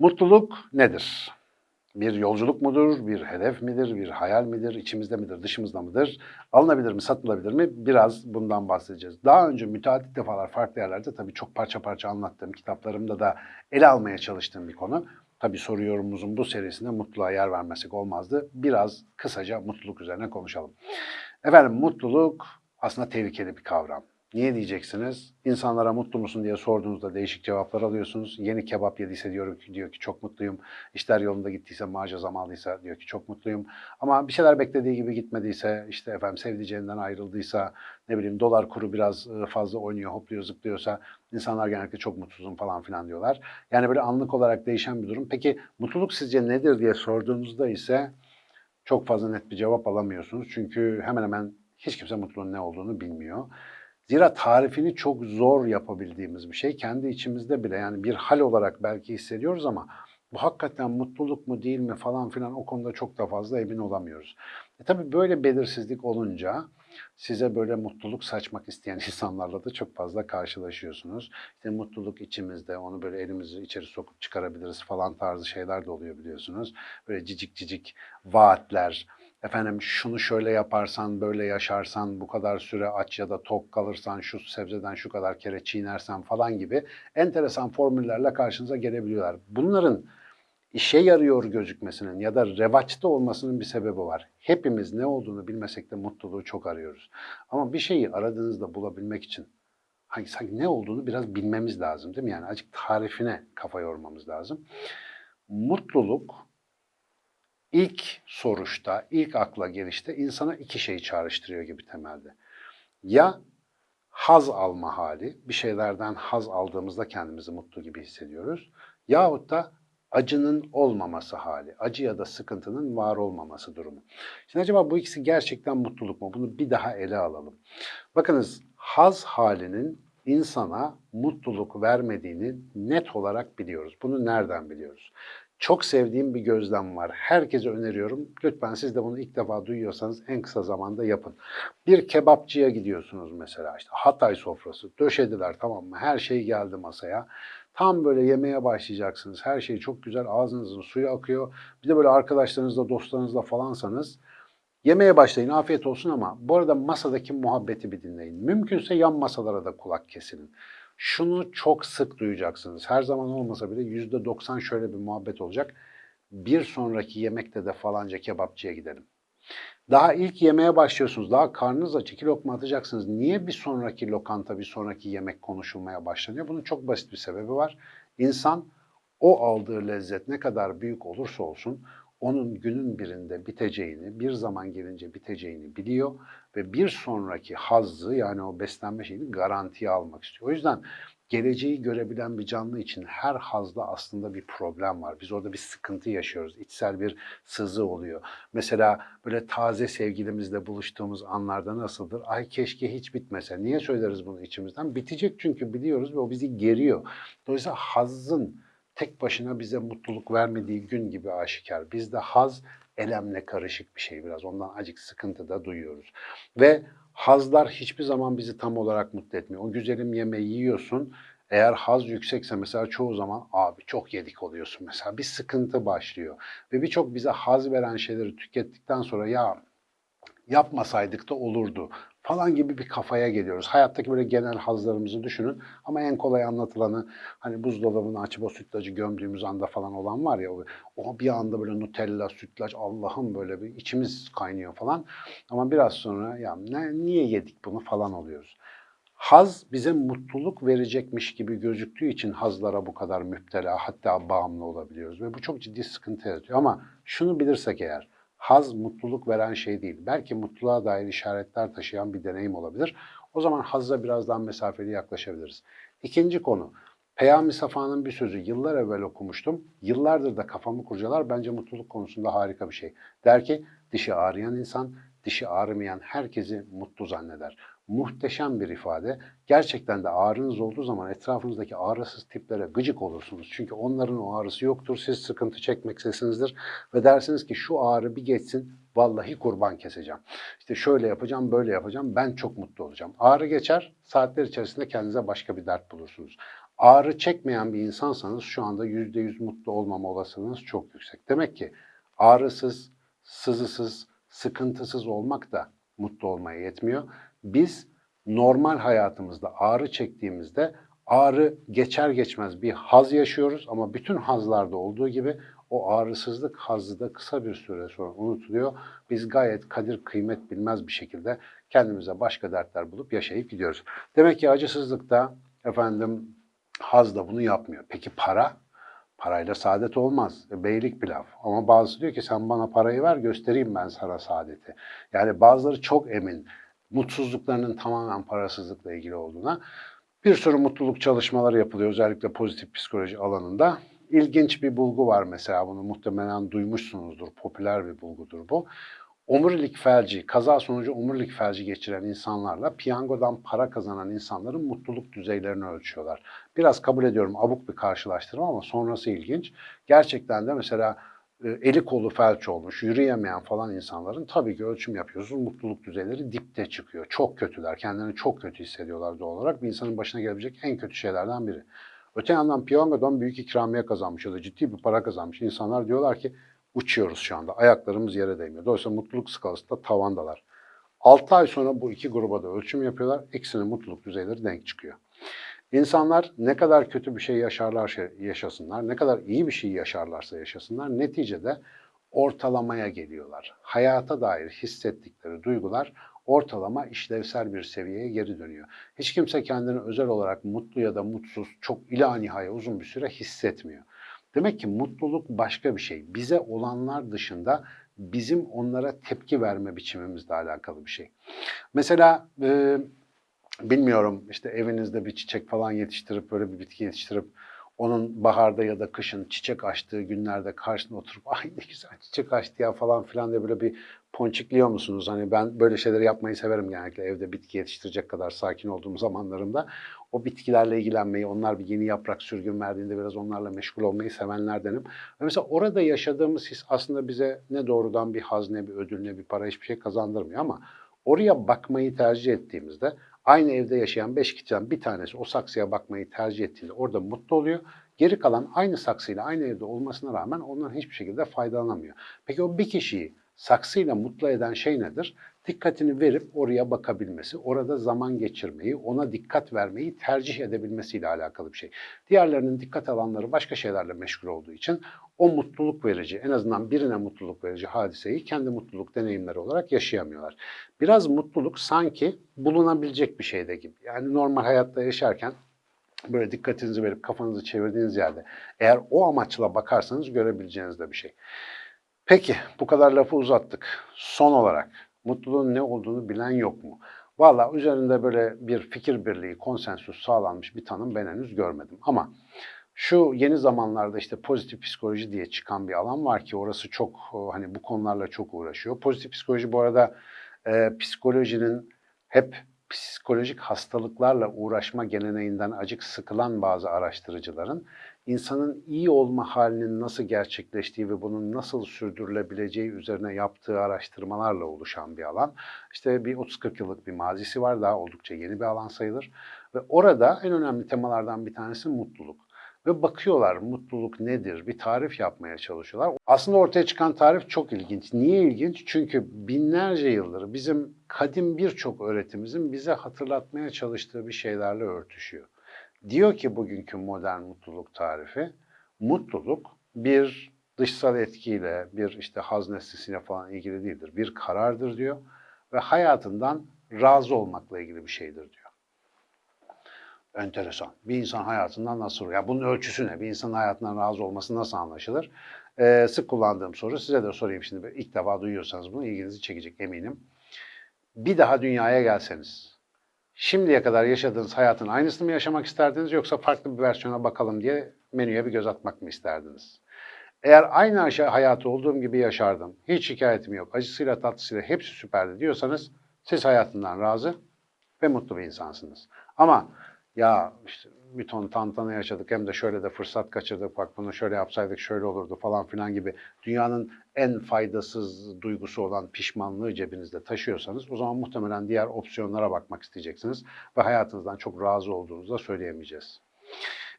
Mutluluk nedir? Bir yolculuk mudur, bir hedef midir, bir hayal midir, içimizde midir, dışımızda mıdır? Alınabilir mi, satılabilir mi? Biraz bundan bahsedeceğiz. Daha önce müteadit defalar farklı yerlerde tabii çok parça parça anlattığım, kitaplarımda da ele almaya çalıştığım bir konu. Tabii soru yorumumuzun bu serisinde mutluluğa yer vermesek olmazdı. Biraz kısaca mutluluk üzerine konuşalım. Efendim mutluluk aslında tehlikeli bir kavram. Niye diyeceksiniz? İnsanlara mutlu musun diye sorduğunuzda değişik cevaplar alıyorsunuz. Yeni kebap yediyse diyor ki, diyor ki çok mutluyum. İşler yolunda gittiyse, maaca zam aldıysa diyor ki çok mutluyum. Ama bir şeyler beklediği gibi gitmediyse, işte efendim sevdiceğinden ayrıldıysa, ne bileyim dolar kuru biraz e, fazla oynuyor, hopluyor, zıplıyorsa insanlar genellikle çok mutsuzum falan filan diyorlar. Yani böyle anlık olarak değişen bir durum. Peki mutluluk sizce nedir diye sorduğunuzda ise çok fazla net bir cevap alamıyorsunuz. Çünkü hemen hemen hiç kimse mutluluğun ne olduğunu bilmiyor. Zira tarifini çok zor yapabildiğimiz bir şey. Kendi içimizde bile yani bir hal olarak belki hissediyoruz ama bu hakikaten mutluluk mu değil mi falan filan o konuda çok da fazla emin olamıyoruz. E tabii böyle belirsizlik olunca size böyle mutluluk saçmak isteyen insanlarla da çok fazla karşılaşıyorsunuz. İşte mutluluk içimizde, onu böyle elimizi içeri sokup çıkarabiliriz falan tarzı şeyler de oluyor biliyorsunuz. Böyle cicik cicik vaatler, efendim şunu şöyle yaparsan, böyle yaşarsan, bu kadar süre aç ya da tok kalırsan, şu sebzeden şu kadar kere çiğnersen falan gibi enteresan formüllerle karşınıza gelebiliyorlar. Bunların işe yarıyor gözükmesinin ya da revaçta olmasının bir sebebi var. Hepimiz ne olduğunu bilmesek de mutluluğu çok arıyoruz. Ama bir şeyi aradığınızda bulabilmek için hangi sanki ne olduğunu biraz bilmemiz lazım değil mi? Yani azıcık tarifine kafa yormamız lazım. Mutluluk ilk soruşta, ilk akla gelişte insana iki şeyi çağrıştırıyor gibi temelde. Ya haz alma hali, bir şeylerden haz aldığımızda kendimizi mutlu gibi hissediyoruz. Yahut da acının olmaması hali, acı ya da sıkıntının var olmaması durumu. Şimdi acaba bu ikisi gerçekten mutluluk mu? Bunu bir daha ele alalım. Bakınız haz halinin insana mutluluk vermediğini net olarak biliyoruz. Bunu nereden biliyoruz? Çok sevdiğim bir gözlem var. Herkese öneriyorum. Lütfen siz de bunu ilk defa duyuyorsanız en kısa zamanda yapın. Bir kebapçıya gidiyorsunuz mesela işte Hatay sofrası. Döşediler tamam mı? Her şey geldi masaya. Tam böyle yemeye başlayacaksınız. Her şey çok güzel. Ağzınızın suyu akıyor. Bir de böyle arkadaşlarınızla, dostlarınızla falansanız Yemeye başlayın, afiyet olsun ama bu arada masadaki muhabbeti bir dinleyin. Mümkünse yan masalara da kulak kesin. Şunu çok sık duyacaksınız. Her zaman olmasa bile yüzde doksan şöyle bir muhabbet olacak. Bir sonraki yemekte de falanca kebapçıya gidelim. Daha ilk yemeye başlıyorsunuz. Daha karnınız aç. iki lokma atacaksınız. Niye bir sonraki lokanta, bir sonraki yemek konuşulmaya başlanıyor? Bunun çok basit bir sebebi var. İnsan o aldığı lezzet ne kadar büyük olursa olsun onun günün birinde biteceğini, bir zaman gelince biteceğini biliyor ve bir sonraki hazzı yani o beslenme şeyini garantiye almak istiyor. O yüzden geleceği görebilen bir canlı için her hazda aslında bir problem var. Biz orada bir sıkıntı yaşıyoruz. İçsel bir sızı oluyor. Mesela böyle taze sevgilimizle buluştuğumuz anlarda nasıldır? Ay keşke hiç bitmese. Niye söyleriz bunu içimizden? Bitecek çünkü biliyoruz ve o bizi geriyor. Dolayısıyla hazzın tek başına bize mutluluk vermediği gün gibi aşikar. Bizde haz elemle karışık bir şey biraz. Ondan acık sıkıntı da duyuyoruz. Ve hazlar hiçbir zaman bizi tam olarak mutlu etmiyor. O güzelim yemeği yiyorsun. Eğer haz yüksekse mesela çoğu zaman abi çok yedik oluyorsun mesela. Bir sıkıntı başlıyor. Ve birçok bize haz veren şeyleri tükettikten sonra ya yapmasaydık da olurdu falan gibi bir kafaya geliyoruz. Hayattaki böyle genel hazlarımızı düşünün ama en kolay anlatılanı hani buzdolabını açıp o sütlacı gömdüğümüz anda falan olan var ya o bir anda böyle Nutella, sütlaç Allah'ım böyle bir içimiz kaynıyor falan. Ama biraz sonra ya ne, niye yedik bunu falan oluyoruz. Haz bize mutluluk verecekmiş gibi gözüktüğü için hazlara bu kadar müptela hatta bağımlı olabiliyoruz ve bu çok ciddi sıkıntı yaratıyor. Ama şunu bilirsek eğer haz mutluluk veren şey değil. Belki mutluluğa dair işaretler taşıyan bir deneyim olabilir. O zaman hazza biraz daha mesafeli yaklaşabiliriz. İkinci konu, Peyami Safa'nın bir sözü yıllar evvel okumuştum. Yıllardır da kafamı kurcalar. Bence mutluluk konusunda harika bir şey. Der ki, dişi ağrıyan insan dişi ağrımayan herkesi mutlu zanneder. Muhteşem bir ifade. Gerçekten de ağrınız olduğu zaman etrafınızdaki ağrısız tiplere gıcık olursunuz. Çünkü onların o ağrısı yoktur. Siz sıkıntı çekmektesinizdir ve dersiniz ki şu ağrı bir geçsin vallahi kurban keseceğim. İşte şöyle yapacağım, böyle yapacağım. Ben çok mutlu olacağım. Ağrı geçer, saatler içerisinde kendinize başka bir dert bulursunuz. Ağrı çekmeyen bir insansanız şu anda %100 mutlu olmama olasılığınız çok yüksek. Demek ki ağrısız, sızısız, sıkıntısız olmak da mutlu olmaya yetmiyor. Biz normal hayatımızda ağrı çektiğimizde ağrı geçer geçmez bir haz yaşıyoruz ama bütün hazlarda olduğu gibi o ağrısızlık hazzı da kısa bir süre sonra unutuluyor. Biz gayet kadir kıymet bilmez bir şekilde kendimize başka dertler bulup yaşayıp gidiyoruz. Demek ki acısızlıkta efendim haz da bunu yapmıyor. Peki para? Parayla saadet olmaz. E, Beylik pilav. Ama bazısı diyor ki sen bana parayı ver göstereyim ben sana saadeti. Yani bazıları çok emin mutsuzluklarının tamamen parasızlıkla ilgili olduğuna. Bir sürü mutluluk çalışmaları yapılıyor özellikle pozitif psikoloji alanında. İlginç bir bulgu var mesela bunu muhtemelen duymuşsunuzdur. Popüler bir bulgudur bu. Omurilik felci, kaza sonucu omurilik felci geçiren insanlarla piyangodan para kazanan insanların mutluluk düzeylerini ölçüyorlar. Biraz kabul ediyorum abuk bir karşılaştırma ama sonrası ilginç. Gerçekten de mesela eli kolu felç olmuş, yürüyemeyen falan insanların tabii ki ölçüm yapıyorsunuz. Mutluluk düzeyleri dipte çıkıyor. Çok kötüler. Kendilerini çok kötü hissediyorlar doğal olarak. Bir insanın başına gelebilecek en kötü şeylerden biri. Öte yandan piyangodan büyük ikramiye kazanmış ya da ciddi bir para kazanmış insanlar diyorlar ki uçuyoruz şu anda. Ayaklarımız yere değmiyor. Dolayısıyla mutluluk skalasında tavandalar. 6 ay sonra bu iki gruba da ölçüm yapıyorlar. İkisinin mutluluk düzeyleri denk çıkıyor. İnsanlar ne kadar kötü bir şey yaşarlar yaşasınlar, ne kadar iyi bir şey yaşarlarsa yaşasınlar neticede ortalamaya geliyorlar. Hayata dair hissettikleri duygular ortalama işlevsel bir seviyeye geri dönüyor. Hiç kimse kendini özel olarak mutlu ya da mutsuz çok ila nihaya uzun bir süre hissetmiyor. Demek ki mutluluk başka bir şey. Bize olanlar dışında bizim onlara tepki verme biçimimizle alakalı bir şey. Mesela e, bilmiyorum işte evinizde bir çiçek falan yetiştirip böyle bir bitki yetiştirip onun baharda ya da kışın çiçek açtığı günlerde karşısına oturup ay ne güzel çiçek açtı ya falan filan diye böyle bir ponçikliyor musunuz? Hani ben böyle şeyleri yapmayı severim genellikle evde bitki yetiştirecek kadar sakin olduğum zamanlarımda. O bitkilerle ilgilenmeyi, onlar bir yeni yaprak sürgün verdiğinde biraz onlarla meşgul olmayı sevenlerdenim. Ve mesela orada yaşadığımız his aslında bize ne doğrudan bir haz, ne bir ödül, ne bir para hiçbir şey kazandırmıyor ama oraya bakmayı tercih ettiğimizde aynı evde yaşayan beş kişiden bir tanesi o saksıya bakmayı tercih ettiğinde orada mutlu oluyor. Geri kalan aynı saksıyla aynı evde olmasına rağmen ondan hiçbir şekilde faydalanamıyor. Peki o bir kişiyi saksıyla mutlu eden şey nedir? Dikkatini verip oraya bakabilmesi, orada zaman geçirmeyi, ona dikkat vermeyi tercih edebilmesiyle alakalı bir şey. Diğerlerinin dikkat alanları başka şeylerle meşgul olduğu için o mutluluk verici, en azından birine mutluluk verici hadiseyi kendi mutluluk deneyimleri olarak yaşayamıyorlar. Biraz mutluluk sanki bulunabilecek bir şeyde gibi. Yani normal hayatta yaşarken böyle dikkatinizi verip kafanızı çevirdiğiniz yerde eğer o amaçla bakarsanız görebileceğiniz de bir şey. Peki bu kadar lafı uzattık. Son olarak mutluluğun ne olduğunu bilen yok mu? Valla üzerinde böyle bir fikir birliği, konsensüs sağlanmış bir tanım ben henüz görmedim. Ama şu yeni zamanlarda işte pozitif psikoloji diye çıkan bir alan var ki orası çok hani bu konularla çok uğraşıyor. Pozitif psikoloji bu arada e, psikolojinin hep psikolojik hastalıklarla uğraşma geleneğinden acık sıkılan bazı araştırıcıların insanın iyi olma halinin nasıl gerçekleştiği ve bunun nasıl sürdürülebileceği üzerine yaptığı araştırmalarla oluşan bir alan. İşte bir 30-40 yıllık bir mazisi var, daha oldukça yeni bir alan sayılır. Ve orada en önemli temalardan bir tanesi mutluluk. Ve bakıyorlar mutluluk nedir, bir tarif yapmaya çalışıyorlar. Aslında ortaya çıkan tarif çok ilginç. Niye ilginç? Çünkü binlerce yıldır bizim kadim birçok öğretimizin bize hatırlatmaya çalıştığı bir şeylerle örtüşüyor. Diyor ki bugünkü modern mutluluk tarifi, mutluluk bir dışsal etkiyle, bir işte haz nesnesiyle falan ilgili değildir. Bir karardır diyor ve hayatından razı olmakla ilgili bir şeydir diyor. Enteresan. Bir insan hayatından nasıl, ya bunun ölçüsü ne? Bir insanın hayatından razı olması nasıl anlaşılır? Ee, sık kullandığım soru, size de sorayım şimdi. İlk defa duyuyorsanız bunu ilginizi çekecek eminim. Bir daha dünyaya gelseniz, şimdiye kadar yaşadığınız hayatın aynısını mı yaşamak isterdiniz yoksa farklı bir versiyona bakalım diye menüye bir göz atmak mı isterdiniz? Eğer aynı hayatı olduğum gibi yaşardım, hiç şikayetim yok, acısıyla tatlısıyla hepsi süperdi diyorsanız siz hayatından razı ve mutlu bir insansınız. Ama ya işte bir ton tantana yaşadık hem de şöyle de fırsat kaçırdık bak bunu şöyle yapsaydık şöyle olurdu falan filan gibi dünyanın en faydasız duygusu olan pişmanlığı cebinizde taşıyorsanız o zaman muhtemelen diğer opsiyonlara bakmak isteyeceksiniz ve hayatınızdan çok razı olduğunuzu da söyleyemeyeceğiz.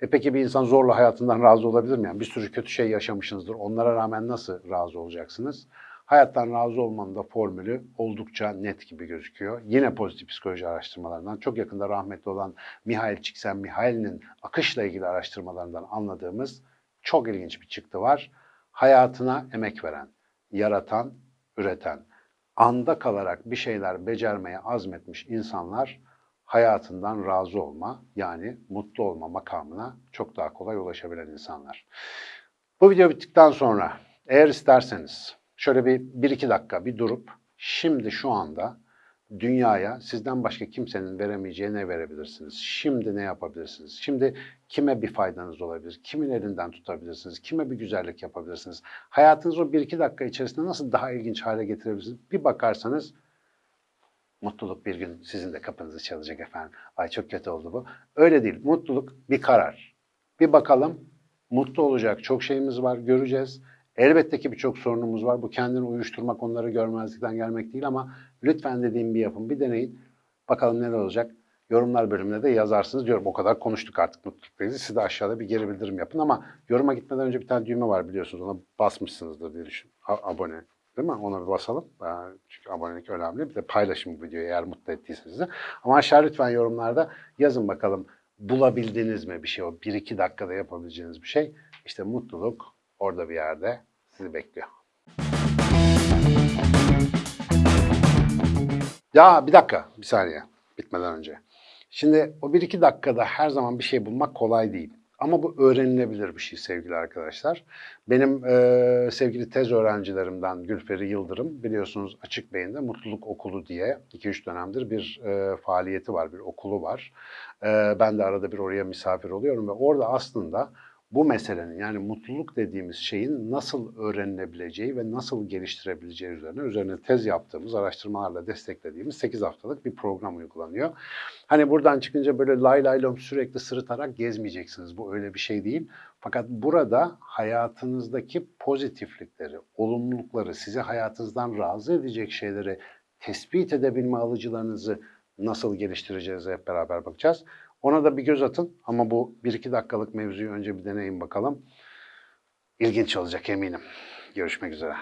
E peki bir insan zorla hayatından razı olabilir mi? Yani bir sürü kötü şey yaşamışsınızdır. Onlara rağmen nasıl razı olacaksınız? Hayattan razı olmanın da formülü oldukça net gibi gözüküyor. Yine pozitif psikoloji araştırmalarından çok yakında rahmetli olan Mihail Csikszentmihalyi'nin akışla ilgili araştırmalarından anladığımız çok ilginç bir çıktı var. Hayatına emek veren, yaratan, üreten, anda kalarak bir şeyler becermeye azmetmiş insanlar hayatından razı olma yani mutlu olma makamına çok daha kolay ulaşabilen insanlar. Bu video bittikten sonra eğer isterseniz şöyle bir, bir iki dakika bir durup şimdi şu anda dünyaya sizden başka kimsenin veremeyeceği ne verebilirsiniz? Şimdi ne yapabilirsiniz? Şimdi kime bir faydanız olabilir? Kimin elinden tutabilirsiniz? Kime bir güzellik yapabilirsiniz? Hayatınızı o bir iki dakika içerisinde nasıl daha ilginç hale getirebilirsiniz? Bir bakarsanız Mutluluk bir gün sizin de kapınızı çalacak efendim. Ay çok kötü oldu bu. Öyle değil. Mutluluk bir karar. Bir bakalım. Mutlu olacak çok şeyimiz var. Göreceğiz. Elbette ki birçok sorunumuz var. Bu kendini uyuşturmak, onları görmezlikten gelmek değil ama lütfen dediğim bir yapın. Bir deneyin. Bakalım neler olacak. Yorumlar bölümüne de yazarsınız diyorum. O kadar konuştuk artık mutlulukla ilgili. Siz de aşağıda bir geri bildirim yapın ama yoruma gitmeden önce bir tane düğme var biliyorsunuz. Ona basmışsınızdır diye düşün. A- abone. Değil mi? Ona bir basalım. Ee, Çünkü abonelik önemli. Bir de paylaşın bu videoyu eğer mutlu ettiyse sizi. Ama aşağı lütfen yorumlarda yazın bakalım bulabildiniz mi bir şey o bir iki dakikada yapabileceğiniz bir şey. İşte mutluluk orada bir yerde sizi bekliyor. Ya bir dakika, bir saniye bitmeden önce. Şimdi o bir iki dakikada her zaman bir şey bulmak kolay değil. Ama bu öğrenilebilir bir şey sevgili arkadaşlar. Benim e, sevgili tez öğrencilerimden Gülperi Yıldırım biliyorsunuz Açık Beyin'de Mutluluk Okulu diye 2-3 dönemdir bir e, faaliyeti var, bir okulu var. E, ben de arada bir oraya misafir oluyorum ve orada aslında bu meselenin yani mutluluk dediğimiz şeyin nasıl öğrenilebileceği ve nasıl geliştirebileceği üzerine üzerine tez yaptığımız, araştırmalarla desteklediğimiz 8 haftalık bir program uygulanıyor. Hani buradan çıkınca böyle lay lay lom sürekli sırıtarak gezmeyeceksiniz. Bu öyle bir şey değil. Fakat burada hayatınızdaki pozitiflikleri, olumlulukları, sizi hayatınızdan razı edecek şeyleri tespit edebilme alıcılarınızı nasıl geliştireceğiz hep beraber bakacağız. Ona da bir göz atın ama bu 1-2 dakikalık mevzuyu önce bir deneyin bakalım. İlginç olacak eminim. Görüşmek üzere.